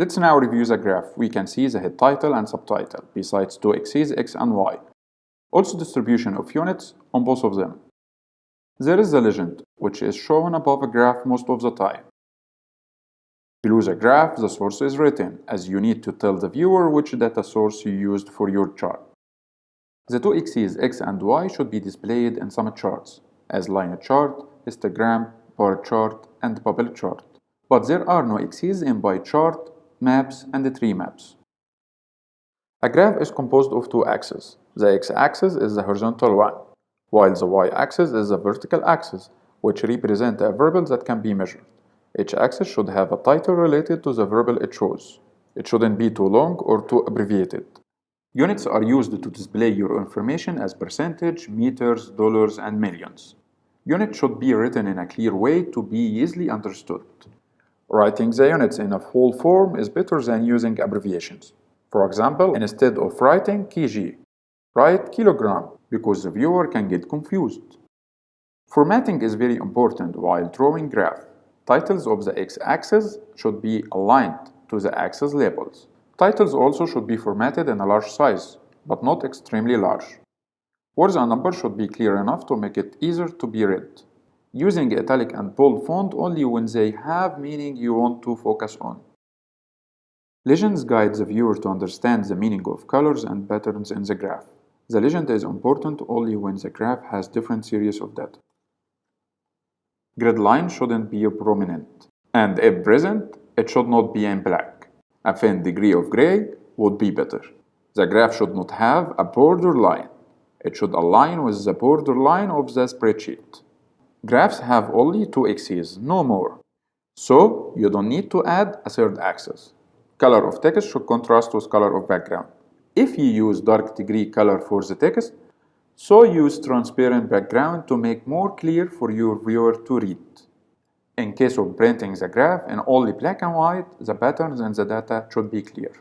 Let's now review the graph. We can see the head title and subtitle, besides two axes x and y. Also distribution of units on both of them. There is the legend, which is shown above a graph most of the time. Below the graph, the source is written, as you need to tell the viewer which data source you used for your chart. The two axes x and y should be displayed in some charts, as line chart, histogram, bar chart, and bubble chart. But there are no axes in pie chart, maps, and the tree maps. A graph is composed of two axes. The x-axis is the horizontal one, while the y-axis is the vertical axis, which represent a variable that can be measured. Each axis should have a title related to the variable it shows. It shouldn't be too long or too abbreviated. Units are used to display your information as percentage, meters, dollars, and millions. Units should be written in a clear way to be easily understood. Writing the units in a full form is better than using abbreviations. For example, instead of writing kg, write kilogram because the viewer can get confused. Formatting is very important while drawing graph. Titles of the x-axis should be aligned to the axis labels. Titles also should be formatted in a large size, but not extremely large. Words and numbers should be clear enough to make it easier to be read using italic and bold font only when they have meaning you want to focus on. Legends guide the viewer to understand the meaning of colors and patterns in the graph. The legend is important only when the graph has different series of data. Grid line shouldn't be prominent, and if present, it should not be in black. A faint degree of gray would be better. The graph should not have a border line. It should align with the border line of the spreadsheet. Graphs have only two axes, no more. So you don't need to add a third axis. Color of text should contrast with color of background. If you use dark degree color for the text, so use transparent background to make more clear for your viewer to read. In case of printing the graph in only black and white, the patterns and the data should be clear.